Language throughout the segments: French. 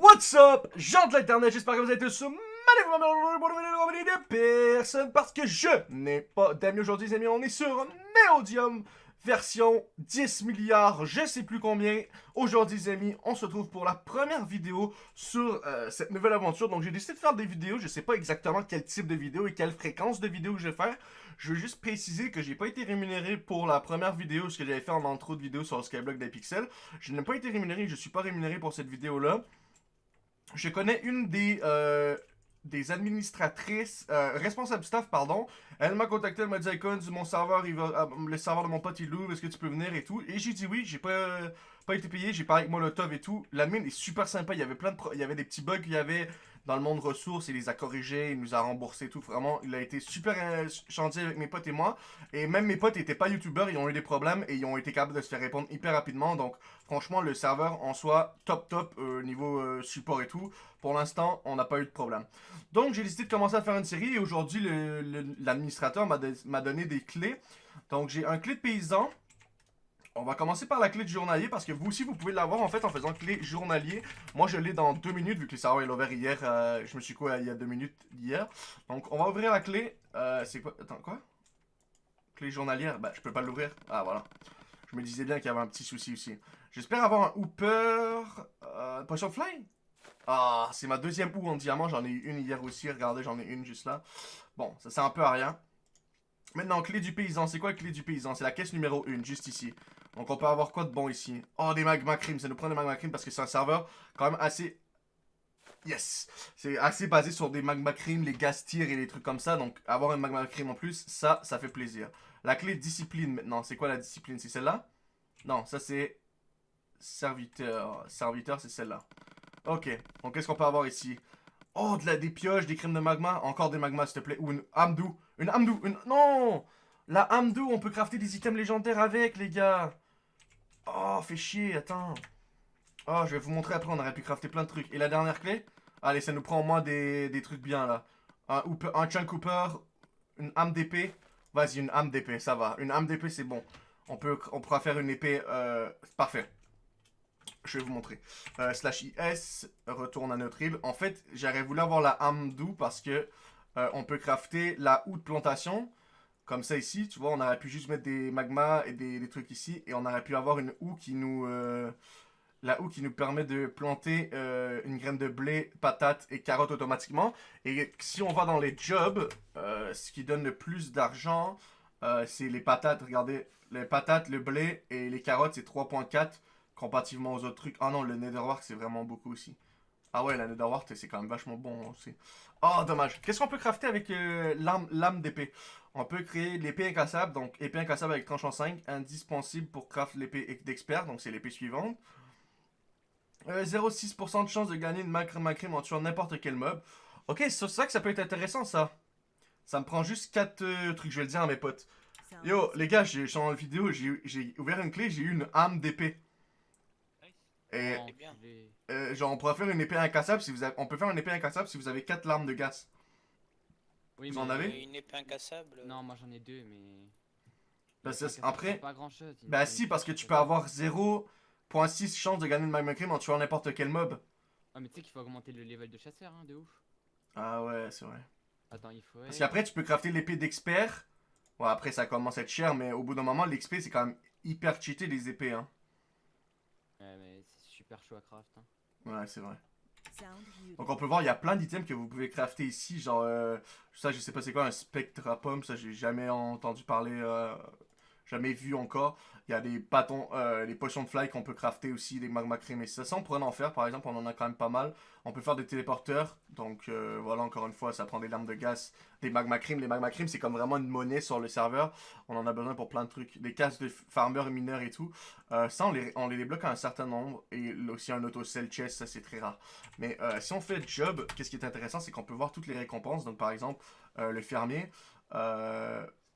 What's up, gens de l'internet, j'espère que vous êtes tous de personne parce que je n'ai pas d'amis aujourd'hui les amis, on est sur Neodium version 10 milliards, je sais plus combien. Aujourd'hui les amis, on se retrouve pour la première vidéo sur euh, cette nouvelle aventure. Donc j'ai décidé de faire des vidéos, je sais pas exactement quel type de vidéo et quelle fréquence de vidéo je vais faire. Je veux juste préciser que j'ai pas été rémunéré pour la première vidéo, ce que j'avais fait en intro de vidéo sur le Skyblock des pixels. Je n'ai pas été rémunéré, je suis pas rémunéré pour cette vidéo là. Je connais une des, euh, des administratrices, euh, responsables staff, pardon. Elle m'a contacté, elle m'a dit, Icons, mon serveur, euh, le serveur de mon pote, il l'ouvre, est-ce que tu peux venir et tout? Et j'ai dit oui, j'ai pas, pas été payé, j'ai parlé avec Molotov et tout. La mine est super sympa, il y avait plein de, il y avait des petits bugs, il y avait dans le monde ressources, il les a corrigés, il nous a remboursé tout. Vraiment, il a été super euh, gentil avec mes potes et moi. Et même mes potes n'étaient pas youtubeurs, ils ont eu des problèmes et ils ont été capables de se faire répondre hyper rapidement. Donc, franchement, le serveur en soi, top top euh, niveau euh, support et tout. Pour l'instant, on n'a pas eu de problème. Donc, j'ai décidé de commencer à faire une série et aujourd'hui, l'administrateur m'a donné des clés. Donc, j'ai un clé de paysan on va commencer par la clé de journalier parce que vous aussi vous pouvez l'avoir en fait en faisant clé journalier. Moi je l'ai dans deux minutes vu que le serveur est ouvert hier. Euh, je me suis quoi il y a deux minutes hier. Donc on va ouvrir la clé. Euh, c'est quoi Attends quoi? Clé journalière Bah je peux pas l'ouvrir. Ah voilà. Je me disais bien qu'il y avait un petit souci aussi. J'espère avoir un hooper. Euh, potion fly? Ah c'est ma deuxième houe en diamant. J'en ai eu une hier aussi. Regardez j'en ai une juste là. Bon ça sert un peu à rien. Maintenant, clé du paysan. C'est quoi la clé du paysan? C'est la caisse numéro 1, juste ici. Donc on peut avoir quoi de bon ici? Oh, des magma cream. Ça nous prend des magma cream parce que c'est un serveur quand même assez... Yes C'est assez basé sur des magma cream, les gas et les trucs comme ça. Donc avoir un magma cream en plus, ça, ça fait plaisir. La clé discipline maintenant. C'est quoi la discipline? C'est celle-là? Non, ça c'est... Serviteur. Serviteur, c'est celle-là. Ok. Donc qu'est-ce qu'on peut avoir ici? Oh, de la, des pioches, des crimes de magma. Encore des magmas, s'il te plaît. Ou une amdou. Une amdou. Une... Non La amdou, on peut crafter des items légendaires avec, les gars. Oh, fait chier, attends. Oh, je vais vous montrer après, on aurait pu crafter plein de trucs. Et la dernière clé? Allez, ça nous prend au moins des, trucs bien, là. Un, un chunk cooper, une âme d'épée. Vas-y, une âme d'épée, ça va. Une âme d'épée, c'est bon. On, peut, on pourra faire une épée... Euh, parfait. Je vais vous montrer. Euh, slash IS, retourne à notre île. En fait, j'aurais voulu avoir la âme d'où parce que euh, on peut crafter la houe de plantation. Comme ça ici, tu vois, on aurait pu juste mettre des magmas et des, trucs ici. Et on aurait pu avoir une houe qui nous... Euh, la houe qui nous permet de planter euh, une graine de blé, patate et carotte automatiquement. Et si on va dans les jobs, ce qui donne le plus d'argent, c'est les patates. Regardez, les patates, le blé et les carottes, c'est 3.4 comparativement aux autres trucs. Ah non, le netherwork, c'est vraiment beaucoup aussi. Ah ouais, la netherwork, c'est quand même vachement bon aussi. Oh, dommage. Qu'est-ce qu'on peut crafter avec euh, l'âme d'épée? On peut créer l'épée incassable, donc épée incassable avec tranchant 5, indispensable pour craft l'épée d'expert, donc c'est l'épée suivante. 0,6% euh, de chance de gagner une macrim macrim en tuant n'importe quel mob. Ok, c'est ça que ça peut être intéressant, ça. Ça me prend juste 4 euh, trucs, je vais le dire à mes potes. Yo, les gars, j'ai dans la vidéo, j'ai ouvert une clé, j'ai eu une âme d'épée. Et, euh, genre, on pourrait faire une épée incassable si vous avez... On peut faire une épée incassable si vous avez 4 larmes de gaz. Oui, vous en avez? Une épée incassable Non, moi j'en ai deux, mais... Bah, après... Pas grand chose, bah si, parce que tu peux avoir 0.6 chance de gagner le magma cream en tuant n'importe quel mob. Ah mais tu sais qu'il faut augmenter le level de chasseur, hein, de ouf. Ah ouais, c'est vrai. Attends, il faut... Parce qu'après, tu peux crafter l'épée d'expert. Ouais, après, ça commence à être cher, mais au bout d'un moment, l'XP, c'est quand même hyper cheaté, les épées, hein. Ouais, mais c'est super chaud à craft, hein. Ouais, c'est vrai. Donc on peut voir, il y a plein d'items que vous pouvez crafter ici, genre, euh, ça je sais pas c'est quoi, un Spectra Pomme, ça j'ai jamais entendu parler, euh, jamais vu encore. Il y a des bâtons, euh, les potions de fly qu'on peut crafter aussi, des magma cream et ça. On pourrait en faire par exemple, on en a quand même pas mal. On peut faire des téléporteurs, donc euh, voilà encore une fois, ça prend des lames de gaz, des magma cream. Les magma cream c'est comme vraiment une monnaie sur le serveur. On en a besoin pour plein de trucs, des cases de farmers et mineurs et tout. Euh, ça on les, débloque à un certain nombre et aussi un auto sell chest, ça c'est très rare. Mais si on fait job, qu'est-ce qui est intéressant c'est qu'on peut voir toutes les récompenses. Donc par exemple, le fermier,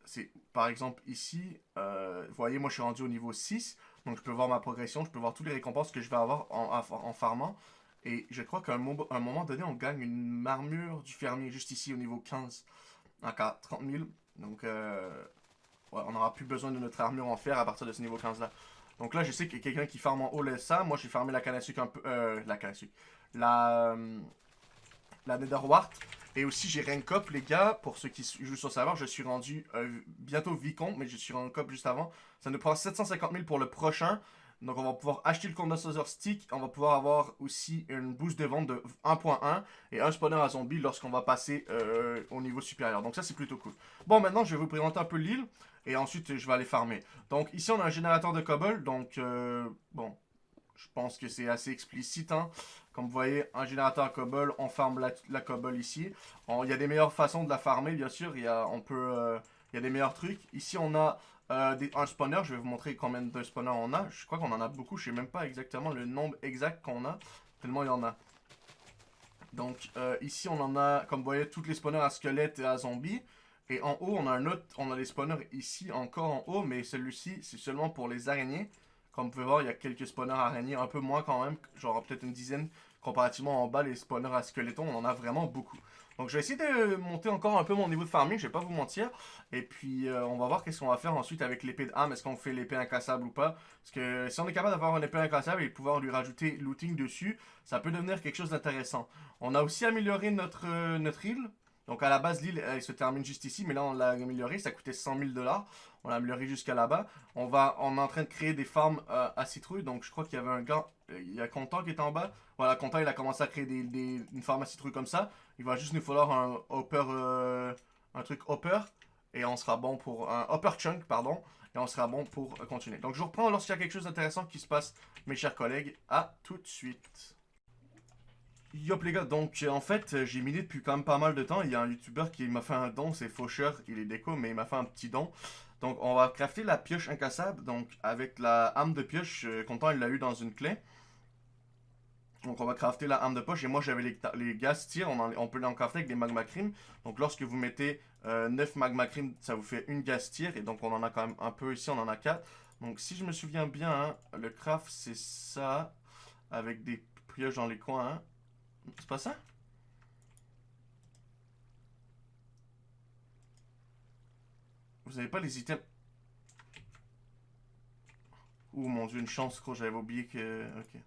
c'est par exemple ici, euh, vous voyez, moi je suis rendu au niveau 6, donc je peux voir ma progression, je peux voir toutes les récompenses que je vais avoir en, farmant. Et je crois qu'à un, moment donné, on gagne une armure du fermier juste ici au niveau 15, à 30 000. Donc, euh, on n'aura plus besoin de notre armure en fer à partir de ce niveau 15 là. Donc là, je sais qu'il y a quelqu'un qui farme en haut ça. Moi, j'ai farmé la canne à sucre un peu... Euh, la canne à sucre. La... La Netherwart. Et aussi, j'ai rank up, les gars. Pour ceux qui jouent sur serveur, je suis rendu euh, bientôt vicomte, mais je suis rank up juste avant. Ça nous prend 750 000 pour le prochain. Donc, on va pouvoir acheter le condensateur stick. On va pouvoir avoir aussi une boost de vente de 1.1 et un spawner à zombie lorsqu'on va passer euh, au niveau supérieur. Donc, ça, c'est plutôt cool. Bon, maintenant, je vais vous présenter un peu l'île et ensuite, je vais aller farmer. Donc, ici, on a un générateur de cobble. Donc, euh, bon, je pense que c'est assez explicite. Hein. Comme vous voyez, un générateur cobble, on farme la, cobble ici. Il y a des meilleures façons de la farmer, bien sûr. Il y a, euh, y a des meilleurs trucs. Ici, on a euh, des, un spawner. Je vais vous montrer combien de spawners on a. Je crois qu'on en a beaucoup. Je sais même pas exactement le nombre exact qu'on a. Tellement il y en a. Donc, euh, ici, on en a, comme vous voyez, tous les spawners à squelettes et à zombies. Et en haut, on a un autre, on a les spawners ici encore en haut, mais celui-ci, c'est seulement pour les araignées. Comme vous pouvez voir, il y a quelques spawners araignées, un peu moins quand même, genre peut-être une dizaine. Comparativement en bas, les spawners à squelettons, on en a vraiment beaucoup. Donc je vais essayer de monter encore un peu mon niveau de farming, je vais pas vous mentir. Et puis euh, on va voir qu'est-ce qu'on va faire ensuite avec l'épée d'âme, est-ce qu'on fait l'épée incassable ou pas? Parce que si on est capable d'avoir une épée incassable et pouvoir lui rajouter looting dessus, ça peut devenir quelque chose d'intéressant. On a aussi amélioré notre, euh, notre île. Donc à la base, l'île, elle se termine juste ici, mais là on l'a amélioré, ça coûtait 100 000 dollars. On l'a amélioré jusqu'à là-bas. On va, on est en train de créer des farms euh, à citrouille, donc je crois qu'il y avait un gars, euh, il y a Content qui est en bas. Voilà, Content il a commencé à créer des, une farm à citrouille comme ça. Il va juste nous falloir un hopper, euh, un truc hopper, et on sera bon pour, un hopper chunk, pardon, et on sera bon pour continuer. Donc je vous reprends lorsqu'il y a quelque chose d'intéressant qui se passe, mes chers collègues. À tout de suite. Yop les gars, donc euh, en fait euh, j'ai miné depuis quand même pas mal de temps, il y a un youtubeur qui m'a fait un don, c'est Faucheur, il est déco mais il m'a fait un petit don. Donc on va crafter la pioche incassable, donc avec la âme de pioche, euh, content il l'a eu dans une clé. Donc on va crafter la âme de poche et moi j'avais les, les gaz tir, on, peut l'en crafter avec des magma cream. Donc lorsque vous mettez 9 magma cream, ça vous fait une gaz tir et donc on en a quand même un peu ici, on en a 4. Donc si je me souviens bien, hein, le craft c'est ça, avec des pioches dans les coins. Hein. C'est pas ça? Vous avez pas les items Oh mon dieu, une chance, gros, j'avais oublié que... Ok.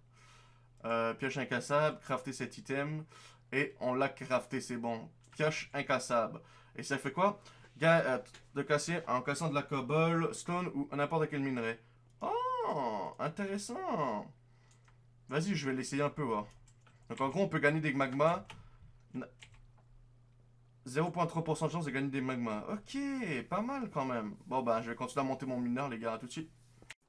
Euh, pioche incassable, crafter cet item. Et on l'a crafté, c'est bon. Pioche incassable. Et ça fait quoi? Euh, de casser en cassant de la cobble, stone ou n'importe quel minerai. Oh, intéressant. Vas-y, je vais l'essayer un peu, voir. Donc en gros, on peut gagner des magmas. 0.3% de chance de gagner des magmas. Ok, pas mal quand même. Bon ben, je vais continuer à monter mon mineur, les gars, à tout de suite.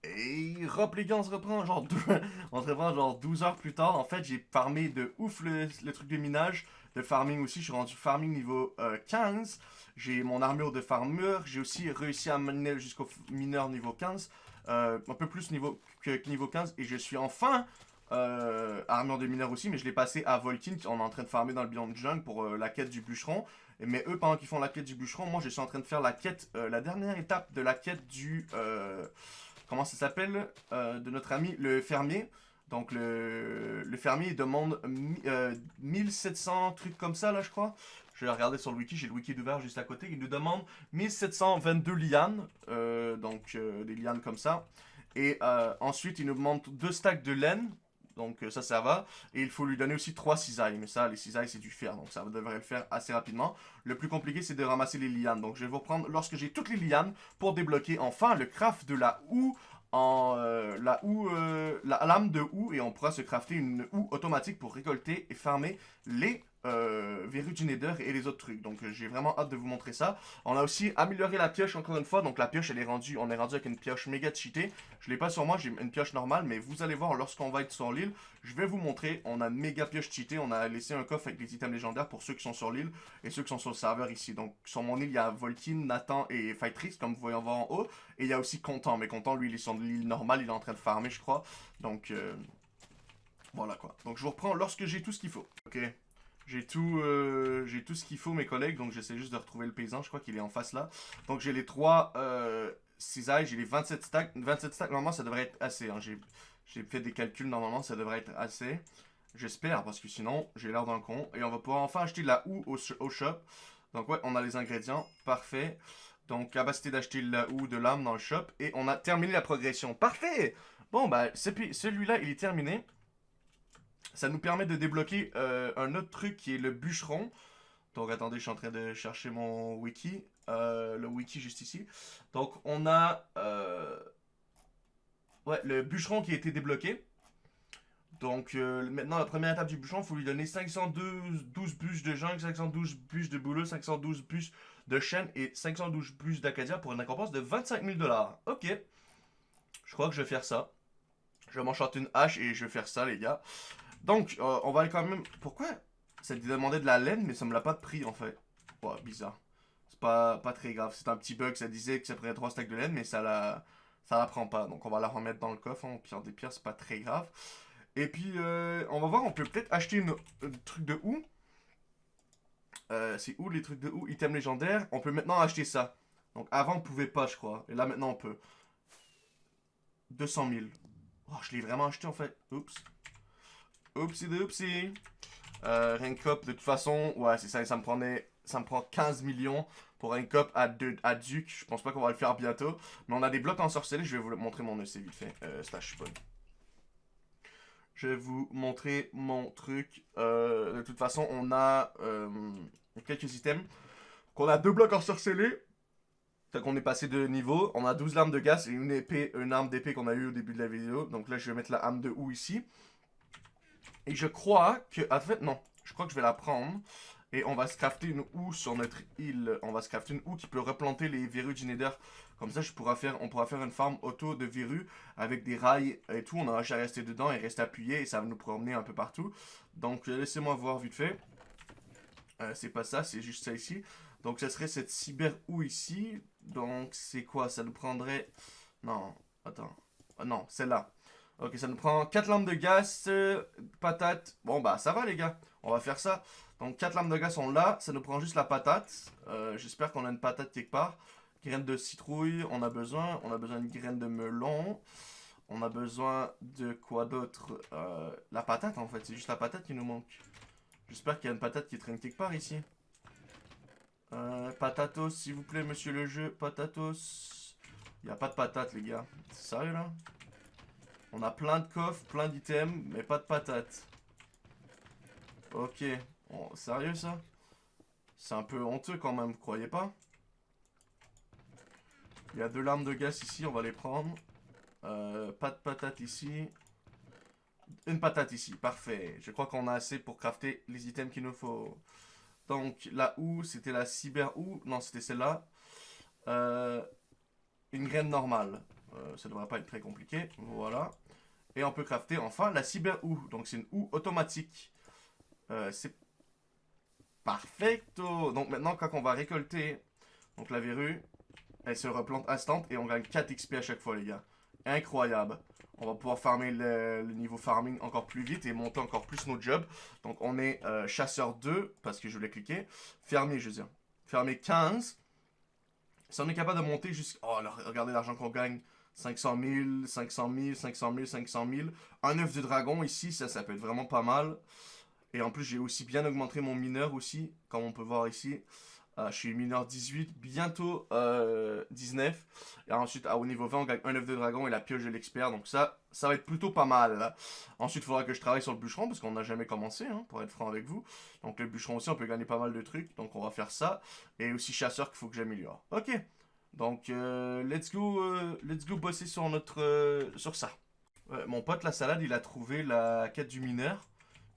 Et hop les gars, on se reprend genre, on se reprend genre 12 heures plus tard. En fait, j'ai farmé de ouf le, truc de minage, de farming aussi. Je suis rendu farming niveau 15. Euh, j'ai mon armure de farmer. J'ai aussi réussi à mener jusqu'au mineur niveau 15. Euh, un peu plus niveau que niveau 15. Et je suis enfin euh, armure de mineur aussi, mais je l'ai passé à Volkin, on est en train de farmer dans le biome jungle pour euh, la quête du bûcheron. Mais eux, pendant qu'ils font la quête du bûcheron, moi je suis en train de faire la quête, euh, la dernière étape de la quête du... Comment ça s'appelle De notre ami le fermier. Donc le, fermier demande 1700 trucs comme ça là je crois. Je vais regarder sur le wiki, j'ai le wiki ouvert juste à côté. Il nous demande 1722 lianes, donc des lianes comme ça. Et ensuite il nous demande deux stacks de laine donc euh, ça, ça va. Et il faut lui donner aussi 3 cisailles. Mais ça, les cisailles, c'est du fer. Donc ça devrait le faire assez rapidement. Le plus compliqué, c'est de ramasser les lianes. Donc je vais vous reprendre lorsque j'ai toutes les lianes pour débloquer enfin le craft de la houe en euh, la houe, euh, la lame de houe et on pourra se crafter une houe automatique pour récolter et farmer les euh, Nether et les autres trucs. Donc j'ai vraiment hâte de vous montrer ça. On a aussi amélioré la pioche encore une fois. Donc la pioche elle est rendue, on est rendu avec une pioche méga cheatée. Je l'ai pas sur moi, j'ai une pioche normale, mais vous allez voir lorsqu'on va être sur l'île, je vais vous montrer. On a méga pioche cheatée. On a laissé un coffre avec les items légendaires pour ceux qui sont sur l'île et ceux qui sont sur le serveur ici. Donc sur mon île, il y a Volkin, Nathan et Fightrix comme vous voyez en haut. Et il y a aussi Content. Mais Content, lui, il est sur l'île normale, il est en train de farmer, je crois. Donc euh, voilà quoi. Donc je vous reprends lorsque j'ai tout ce qu'il faut. Ok. J'ai tout, euh, j'ai tout ce qu'il faut, mes collègues, donc j'essaie juste de retrouver le paysan, je crois qu'il est en face là. Donc j'ai les trois euh, cisailles, j'ai les 27 stacks. 27 stacks, normalement ça devrait être assez. Hein. J'ai fait des calculs, normalement ça devrait être assez. J'espère, parce que sinon j'ai l'air d'un con. Et on va pouvoir enfin acheter de la houe au, au, shop. Donc ouais, on a les ingrédients, parfait. Donc, capacité d'acheter la ou de l'âme dans le shop. Et on a terminé la progression. Parfait! Bon, bah, celui-là, il est terminé. Ça nous permet de débloquer euh, un autre truc qui est le bûcheron. Donc, attendez, je suis en train de chercher mon wiki. Euh, le wiki juste ici. Donc, on a... Euh, ouais, le bûcheron qui a été débloqué. Donc, maintenant, la première étape du bûcheron, il faut lui donner 512 12 bûches de jungle, 512 bûches de boulot, 512 bûches de chêne et 512 bûches d'acadia pour une récompense de 25 000 dollars. Ok. Je crois que je vais faire ça. Je vais m'enchanter une hache et je vais faire ça, les gars. Donc, euh, on va aller quand même... Pourquoi Ça demandait de la laine, mais ça me l'a pas pris, en fait? Ouais, bizarre. C'est pas, pas très grave. C'est un petit bug, ça disait que ça prenait 3 stacks de laine, mais ça la... Ça la prend pas. Donc, on va la remettre dans le coffre. Hein, pire des pierres, c'est pas très grave. Et puis, euh, on va voir, on peut peut-être acheter une, un truc de où euh, C'est où les trucs de où Item légendaire. On peut maintenant acheter ça. Donc, avant, on pouvait pas, je crois. Et là, maintenant, on peut. 200 000. Oh, je l'ai vraiment acheté, en fait. Oups. Oupsie doupsie. Euh, rank up, de toute façon, ouais, c'est ça, ça me prenait, ça me prend 15 millions pour rank up à, à Duke. Je pense pas qu'on va le faire bientôt. Mais on a des blocs ensorcelés, je vais vous montrer mon EC vite fait. Euh, slash. Je vais vous montrer mon truc. Euh, de toute façon, on a euh, quelques items. Qu'on a deux blocs ensorcelés. Fait qu'on est passé de niveau. On a 12 armes de gaz et une épée, une arme d'épée qu'on a eu au début de la vidéo. Donc là, je vais mettre la arme de ou ici. Et je crois que... En fait, non. Je crois que je vais la prendre. Et on va se crafter une houe sur notre île. On va se crafter une houe qui peut replanter les verrues du nether. Comme ça, on pourra faire une farm auto de verrues avec des rails et tout. On aura juste à rester dedans et rester appuyé. Et ça va nous promener un peu partout. Donc, euh, laissez-moi voir vite fait. Euh, c'est pas ça, c'est juste ça ici. Donc, ça serait cette cyber houe ici. Donc, c'est quoi? Ça nous prendrait... Non, attends. Ah, non, celle-là. Ok, ça nous prend 4 lampes de gaz, euh, patate. Bon, bah, ça va, les gars. On va faire ça. Donc, 4 lampes de gaz sont là. Ça nous prend juste la patate. Euh, j'espère qu'on a une patate quelque part. Graines de citrouille, on a besoin. On a besoin d'une graine de melon. On a besoin de quoi d'autre? Euh, La patate, en fait. C'est juste la patate qui nous manque. J'espère qu'il y a une patate qui traîne quelque part ici. Patatos, s'il vous plaît, monsieur le jeu. Patatos. Il n'y a pas de patate, les gars. C'est sérieux, là? On a plein de coffres, plein d'items, mais pas de patates. Ok. sérieux ça? C'est un peu honteux quand même, croyez pas? Il y a deux larmes de gaz ici, on va les prendre. Euh, pas de patates ici. Une patate ici, parfait. Je crois qu'on a assez pour crafter les items qu'il nous faut. Donc, la ou c'était la cyber ou Non, c'était celle-là. Euh, une graine normale. Euh, ça devrait pas être très compliqué. Voilà. Et on peut crafter enfin la cyber ou Donc c'est une ou automatique. Euh, c'est parfecto. Donc maintenant quand on va récolter donc la verrue, elle se replante instant et on gagne 4 XP à chaque fois les gars. Incroyable. On va pouvoir farmer le, niveau farming encore plus vite et monter encore plus nos jobs. Donc on est euh, chasseur 2 parce que je voulais cliquer. Fermier je veux dire. Fermier 15. Si on est capable de monter jusqu'à... Oh, regardez l'argent qu'on gagne. 500 000, 500 000, 500 000, 500 000. Un œuf de dragon ici, ça, ça peut être vraiment pas mal. Et en plus, j'ai aussi bien augmenté mon mineur aussi, comme on peut voir ici. Euh, je suis mineur 18, bientôt euh, 19. Et ensuite, au niveau 20, on gagne un œuf de dragon et la pioche de l'expert. Donc ça, ça va être plutôt pas mal. Ensuite, il faudra que je travaille sur le bûcheron, parce qu'on n'a jamais commencé, hein, pour être franc avec vous. Donc le bûcheron aussi, on peut gagner pas mal de trucs. Donc on va faire ça. Et aussi chasseur qu'il faut que j'améliore. Ok. Donc, euh, let's go, euh, let's go bosser sur notre, euh, sur ça. mon pote la salade, il a trouvé la quête du mineur.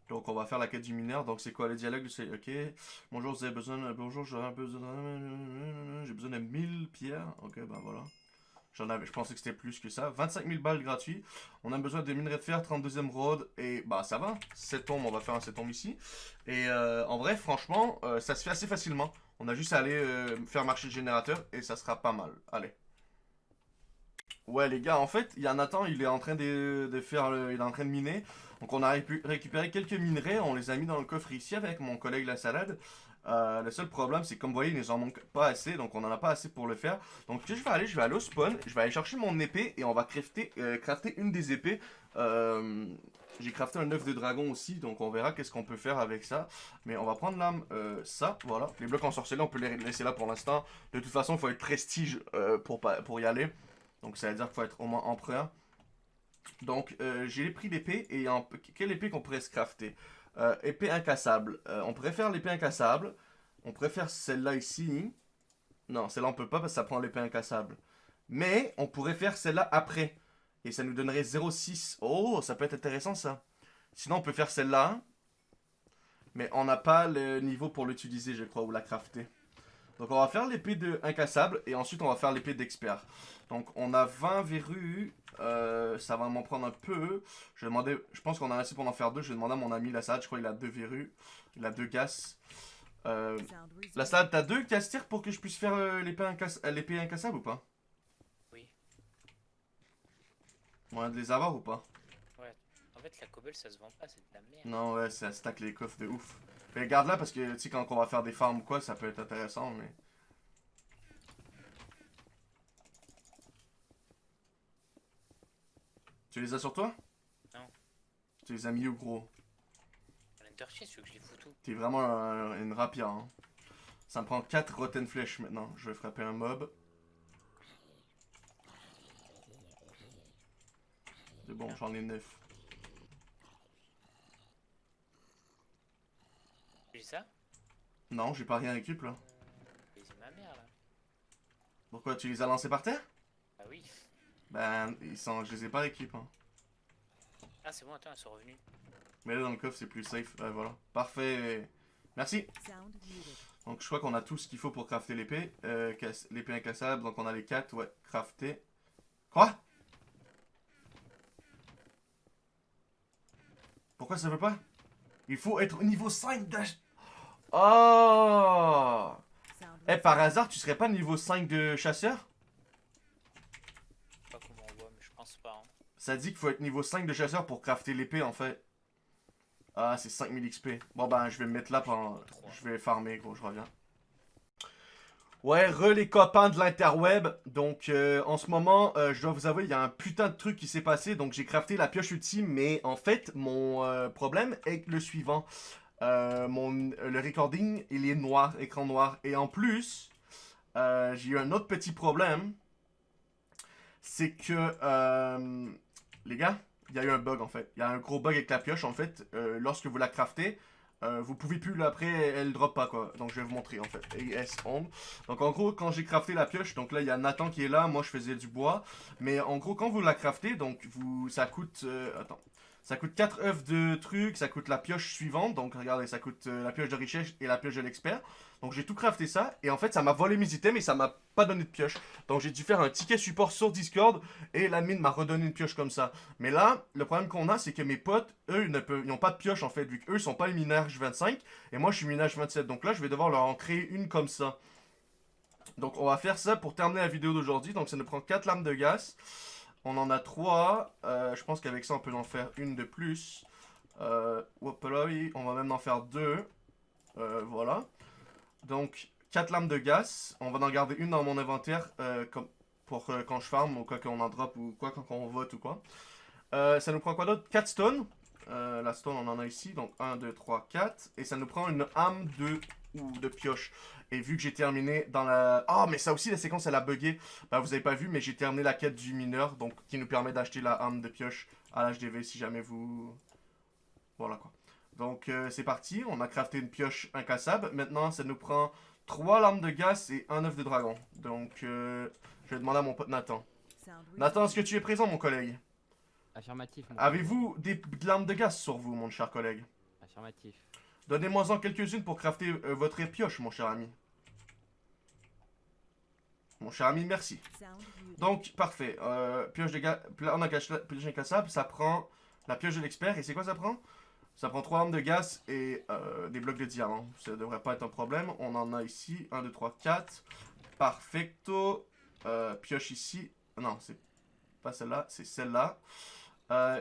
Donc, on va faire la quête du mineur. Donc, c'est quoi le dialogue C'est ok. Bonjour, vous avez besoin, bonjour, j'ai besoin de 1000 pierres. Ok, ben voilà. J'en avais, je pensais que c'était plus que ça. 25 000 balles gratuits. On a besoin de minerais de fer, 32 e road. Et bah ça va. 7 tombes, on va faire un 7 tombes ici. Et en vrai, franchement, ça se fait assez facilement. On a juste à aller euh, faire marcher le générateur et ça sera pas mal. Allez. Ouais les gars, en fait, il y a Nathan, il est en train de, faire, le- il est en train de miner. Donc on a récu- récupéré quelques minerais, on les a mis dans le coffre ici avec mon collègue la salade. Euh, le seul problème, c'est comme vous voyez, il nous en manque pas assez, donc on en a pas assez pour le faire. Donc je vais aller, je vais aller au spawn, je vais aller chercher mon épée et on va crafter, euh, crafter une des épées. Euh, J'ai crafté un œuf de dragon aussi, donc on verra qu'est-ce qu'on peut faire avec ça. Mais on va prendre l'âme, euh, ça, voilà. Les blocs ensorcelés, on peut les laisser là pour l'instant. De toute façon, il faut être prestige euh, pour, pour y aller. Donc ça veut dire qu'il faut être au moins empereur. Donc euh, j'ai pris l'épée et quelle épée qu'on pourrait se crafter? Euh, Épée incassable. Euh, on faire l'épée incassable. On faire celle-là ici. Non, celle-là on peut pas parce que ça prend l'épée incassable. Mais on pourrait faire celle-là après. Et ça nous donnerait 0,6. Oh, ça peut être intéressant ça. Sinon on peut faire celle-là. Mais on n'a pas le niveau pour l'utiliser je crois ou la crafter. Donc on va faire l'épée de incassable et ensuite on va faire l'épée d'expert. Donc on a 20 verrues, euh, ça va m'en prendre un peu. Je vais pense qu'on a assez pour en faire deux. Je vais demander à mon ami la salade, je crois qu'il a deux verrues, il a deux gaz. Euh, la salade, t'as deux casse-tire pour que je puisse faire euh, l'épée incassable ou pas Oui. Moyen de les avoir ou pas En fait, la cobble, ça se vend pas, c'est de la merde. Non, ouais, ça stack les coffres de ouf. Mais garde-la parce que, tu sais, quand on va faire des farms ou quoi, ça peut être intéressant, mais... Tu les as sur toi? Non. Tu les as mis où, gros? Que je les fous tout T'es vraiment un- une rapia, hein. Ça me prend 4 rotten flèches maintenant. Je vais frapper un mob. C'est bon, j'en ai 9. J'ai ça? Non, j'ai pas rien récup là. Et C'est ma mère là. Pourquoi tu les as lancés par terre? Ah oui. Ben, ils sont... je les ai pas récup, hein. Ah, c'est bon, attends, elles sont revenues. Mais là dans le coffre c'est plus safe. Ouais, voilà. Parfait. Merci. Donc je crois qu'on a tout ce qu'il faut pour crafter l'épée. Euh, casse- l'épée incassable, donc on a les 4, ouais, crafter. Quoi? Pourquoi ça veut pas? Il faut être au niveau 5 d'ach... Oh Eh, par hasard, tu serais pas niveau 5 de chasseur? Je sais pas comment on voit, mais je pense pas. Hein. Ça dit qu'il faut être niveau 5 de chasseur pour crafter l'épée en fait. Ah, c'est 5000 XP. Bon ben, je vais me mettre là pendant... Je vais farmer, gros, je reviens. Ouais, re les copains de l'interweb. Donc, euh, en ce moment, euh, je dois vous avouer, il y a un putain de truc qui s'est passé. Donc, j'ai crafté la pioche ultime, mais en fait, mon euh, problème est le suivant. Mon, le recording, il est noir, écran noir. Et en plus, j'ai eu un autre petit problème. C'est que, les gars, il y a eu un bug en fait. Il y a un gros bug avec la pioche en fait. Lorsque vous la craftez, euh, vous pouvez plus là, après, elle drop pas quoi. Donc je vais vous montrer en fait. AS on. Donc en gros, quand j'ai crafté la pioche, donc là il y a Nathan qui est là, moi je faisais du bois. Mais en gros, quand vous la craftez, donc vous, ça coûte, euh, attends. Ça coûte 4 œufs de trucs, ça coûte la pioche suivante. Donc regardez, ça coûte euh, la pioche de richesse et la pioche de l'expert. Donc j'ai tout crafté ça. Et en fait, ça m'a volé mes items et ça m'a pas donné de pioche. Donc j'ai dû faire un ticket support sur Discord. Et la mine m'a redonné une pioche comme ça. Mais là, le problème qu'on a, c'est que mes potes, eux, ne peuvent, ils n'ont pas de pioche en fait. Vu qu'eux, sont pas les minage 25. Et moi, je suis minage 27. Donc là, je vais devoir leur en créer une comme ça. Donc on va faire ça pour terminer la vidéo d'aujourd'hui. Donc ça nous prend 4 lames de gaz. On en a 3. je pense qu'avec ça, on peut en faire une de plus. Euh, on va même en faire deux. Euh, voilà. Donc, 4 lames de gaz. On va en garder une dans mon inventaire euh, comme pour euh, quand je farm ou quoi qu'on en drop ou quoi quand on vote ou quoi. Euh, ça nous prend quoi d'autre? 4 stones. Euh, la stone, on en a ici. Donc, 1, 2, 3, 4. Et ça nous prend une âme de, ou de pioche. Et vu que j'ai terminé dans la... Ah, mais ça aussi, la séquence, elle a bugué. Bah, vous avez pas vu, mais j'ai terminé la quête du mineur. Donc, qui nous permet d'acheter la âme de pioche à l'HDV si jamais vous... Voilà, quoi. Donc, euh, c'est parti. On a crafté une pioche incassable. Maintenant, ça nous prend 3 lames de gaz et un œuf de dragon. Donc, euh, je vais demander à mon pote Nathan. Nathan, est-ce que tu es présent, mon collègue? Affirmatif. Avez-vous des lames de gaz sur vous, mon cher collègue collègue? Affirmatif. Donnez-moi-en quelques-unes pour crafter euh, votre pioche, mon cher ami. Mon cher ami, merci. Donc, parfait. Euh, pioche de gaz... On a pioche incassable. Ça prend la pioche de l'expert. Et c'est quoi ça prend? Ça prend 3 armes de gaz et euh, des blocs de diamant. Ça devrait pas être un problème. On en a ici. 1, 2, 3, 4. Perfecto. Euh, pioche ici. Non, c'est pas celle-là, c'est celle-là.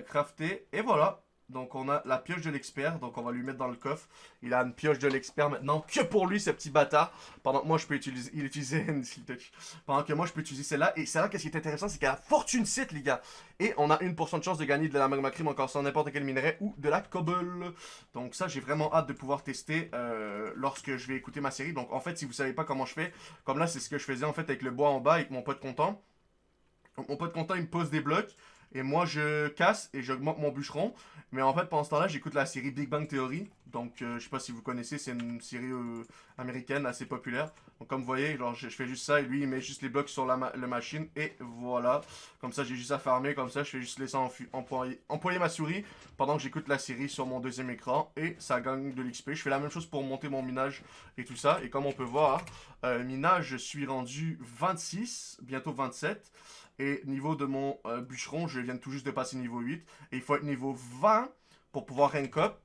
Crafter, et voilà. Donc on a la pioche de l'expert, donc on va lui mettre dans le coffre. Il a une pioche de l'expert maintenant, que pour lui, ce petit bâtard. Pendant que moi, je peux utiliser, il utilisait. Pendant que moi, je peux utiliser celle-là. Et celle-là, qu'est-ce qui est intéressant, c'est qu'elle a fortune 7, les gars. Et on a 1% de chance de gagner de la magma cream encore sans n'importe quel minerai ou de la cobble. Donc ça, j'ai vraiment hâte de pouvoir tester euh, lorsque je vais écouter ma série. Donc en fait, si vous savez pas comment je fais, comme là, c'est ce que je faisais en fait avec le bois en bas, avec mon pote content. Donc, mon pote content, il me pose des blocs. Et moi, je casse et j'augmente mon bûcheron. Mais en fait, pendant ce temps-là, j'écoute la série Big Bang Theory. Donc, euh, je sais pas si vous connaissez, c'est une série euh, américaine assez populaire. Donc, comme vous voyez, je, fais juste ça et lui, il met juste les blocs sur la, machine. Et voilà. Comme ça, j'ai juste à farmer. Comme ça, je fais juste laisser employer ma souris pendant que j'écoute la série sur mon deuxième écran. Et ça gagne de l'XP. Je fais la même chose pour monter mon minage et tout ça. Et comme on peut voir, euh, minage, je suis rendu 26, bientôt 27. Et niveau de mon euh, bûcheron, je viens tout juste de passer niveau 8. Et il faut être niveau 20 pour pouvoir rank up.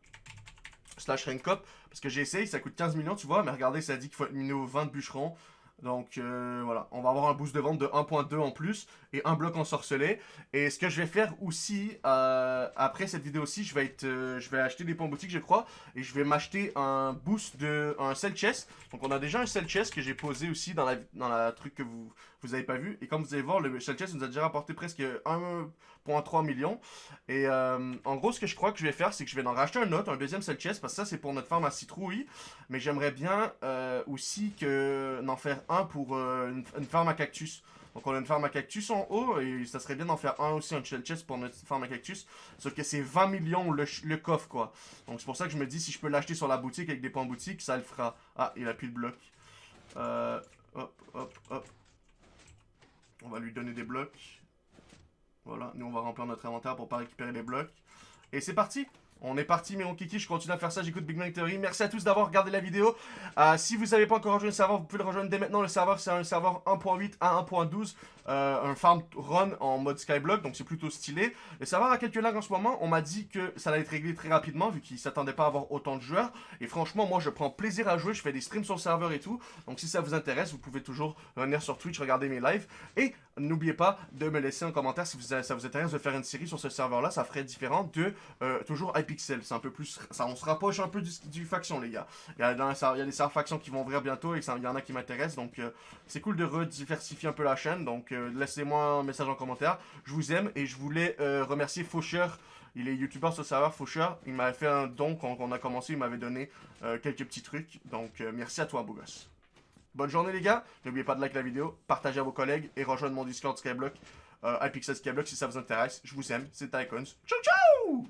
Slash rank up. Parce que j'ai essayé, ça coûte 15 millions, tu vois. Mais regardez, ça dit qu'il faut être niveau 20 de bûcheron. Donc euh, voilà, on va avoir un boost de vente de 1.2 en plus et un bloc ensorcelé. Et ce que je vais faire aussi, euh, après cette vidéo aussi, je vais, être, je vais acheter des points boutiques je crois. Et je vais m'acheter un boost de, un sell chest. Donc on a déjà un sell chest que j'ai posé aussi dans la, dans la truc que vous, vous avez pas vu. Et comme vous allez voir, le Shell Chest nous a déjà rapporté presque 1.3 million. Et euh, en gros, ce que je crois que je vais faire, c'est que je vais en racheter un autre, un deuxième Shell Chest, parce que ça, c'est pour notre farm à citrouille. Mais j'aimerais bien euh, aussi que en faire un pour euh, une, une, farm à cactus. Donc on a une farm à cactus en haut, et ça serait bien d'en faire un aussi, un shell chest pour notre farm à cactus. Sauf que c'est 20 millions le, coffre, quoi. Donc c'est pour ça que je me dis, si je peux l'acheter sur la boutique avec des points boutique, ça le fera. Ah, il a plus de bloc. Euh, hop, hop, hop. On va lui donner des blocs. Voilà, nous on va remplir notre inventaire pour pas récupérer les blocs. Et c'est parti on est parti, mais mon kiki, je continue à faire ça, j'écoute Big Bang Theory. Merci à tous d'avoir regardé la vidéo. Euh, si vous n'avez pas encore rejoint le serveur, vous pouvez le rejoindre dès maintenant. Le serveur, c'est un serveur 1.8 à 1.12. Euh, un farm run en mode skyblock, donc c'est plutôt stylé. Le serveur a quelques lags en ce moment. On m'a dit que ça allait être réglé très rapidement, vu qu'il s'attendait pas à avoir autant de joueurs. Et franchement, moi, je prends plaisir à jouer. Je fais des streams sur le serveur et tout. Donc si ça vous intéresse, vous pouvez toujours venir sur Twitch, regarder mes lives. Et n'oubliez pas de me laisser un commentaire si ça vous intéresse de faire une série sur ce serveur-là. Ça ferait différent de euh, toujours iPixel. C'est un peu plus... Ça, on se rapproche un peu du, faction, les gars. Il y, a, des serveurs factions qui vont ouvrir bientôt et il y en a qui m'intéressent. Donc euh, c'est cool de rediversifier un peu la chaîne. Donc laissez-moi un message en commentaire. Je vous aime et je voulais euh, remercier Faucheur. Il est youtubeur sur le serveur Faucheur. Il m'avait fait un don quand on a commencé. Il m'avait donné euh, quelques petits trucs. Donc euh, merci à toi, beau gosse. Bonne journée les gars. N'oubliez pas de liker la vidéo, partager à vos collègues et rejoindre mon Discord Skyblock, euh, Skyblock si ça vous intéresse. Je vous aime. C'est Tycoons. Ciao ciao